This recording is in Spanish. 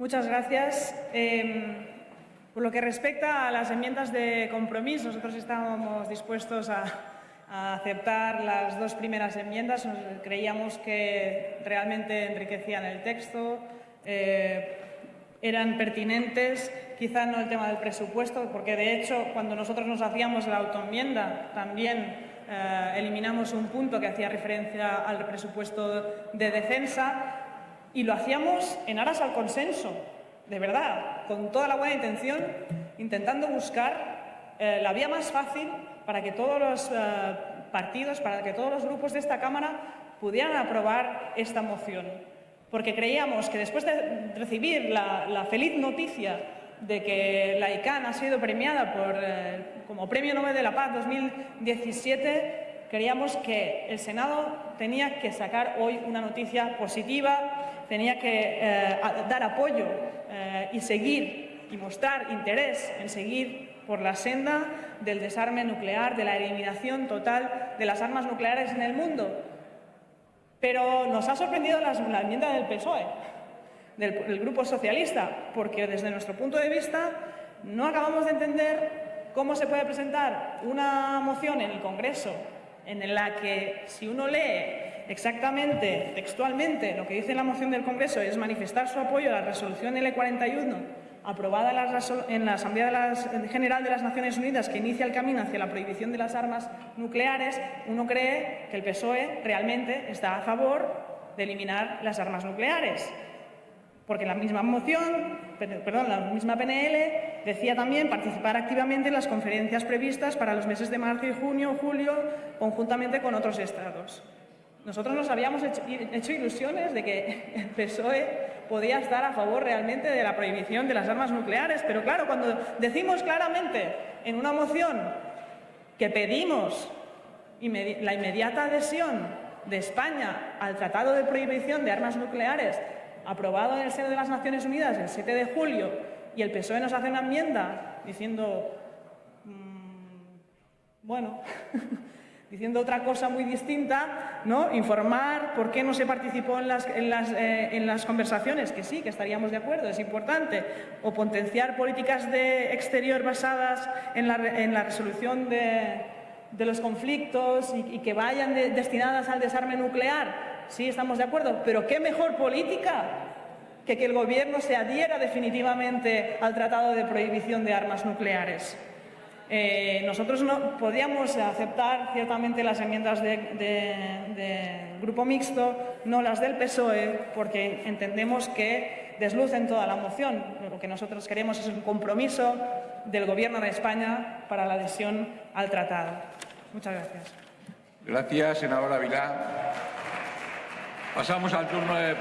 Muchas gracias. Eh, por lo que respecta a las enmiendas de compromiso, nosotros estábamos dispuestos a, a aceptar las dos primeras enmiendas. Creíamos que realmente enriquecían el texto, eh, eran pertinentes, quizá no el tema del presupuesto, porque de hecho cuando nosotros nos hacíamos la autoenmienda también eh, eliminamos un punto que hacía referencia al presupuesto de defensa y lo hacíamos en aras al consenso, de verdad, con toda la buena intención, intentando buscar eh, la vía más fácil para que todos los eh, partidos, para que todos los grupos de esta Cámara pudieran aprobar esta moción. Porque creíamos que después de recibir la, feliz noticia de que la ICANN ha sido premiada por, eh, como Premio Nobel de la Paz 2017, creíamos que el Senado tenía que sacar hoy una noticia positiva, tenía que eh, dar apoyo y seguir y mostrar interés en seguir por la senda del desarme nuclear, de la eliminación total de las armas nucleares en el mundo. Pero nos ha sorprendido la, enmienda del PSOE, del, Grupo Socialista, porque desde nuestro punto de vista no acabamos de entender cómo se puede presentar una moción en el Congreso en la que si uno lee exactamente, textualmente, lo que dice la moción del Congreso es manifestar su apoyo a la resolución L41 aprobada en la Asamblea General de las Naciones Unidas que inicia el camino hacia la prohibición de las armas nucleares, uno cree que el PSOE realmente está a favor de eliminar las armas nucleares. Porque la misma moción, perdón, la misma PNL decía también participar activamente en las conferencias previstas para los meses de marzo y junio julio conjuntamente con otros estados. Nosotros nos habíamos hecho, ilusiones de que el PSOE podía estar a favor realmente de la prohibición de las armas nucleares, pero claro, cuando decimos claramente en una moción que pedimos la inmediata adhesión de España al Tratado de Prohibición de Armas Nucleares aprobado en el seno de las Naciones Unidas el 7 de julio y el PSOE nos hace una enmienda diciendo, mm, bueno, diciendo otra cosa muy distinta, ¿no? informar por qué no se participó en las, en, las, eh, en las, conversaciones, que sí, que estaríamos de acuerdo, es importante, o potenciar políticas de exterior basadas en la, en la resolución de, de, los conflictos y, que vayan destinadas al desarme nuclear, sí, estamos de acuerdo, pero ¿qué mejor política que que el Gobierno se adhiera definitivamente al Tratado de Prohibición de Armas Nucleares? Eh, nosotros no podíamos aceptar ciertamente las enmiendas del de, Grupo Mixto, no las del PSOE, porque entendemos que deslucen toda la moción. Lo que nosotros queremos es un compromiso del Gobierno de España para la adhesión al tratado. Muchas gracias. Gracias, senadora Vilá. Pasamos al turno de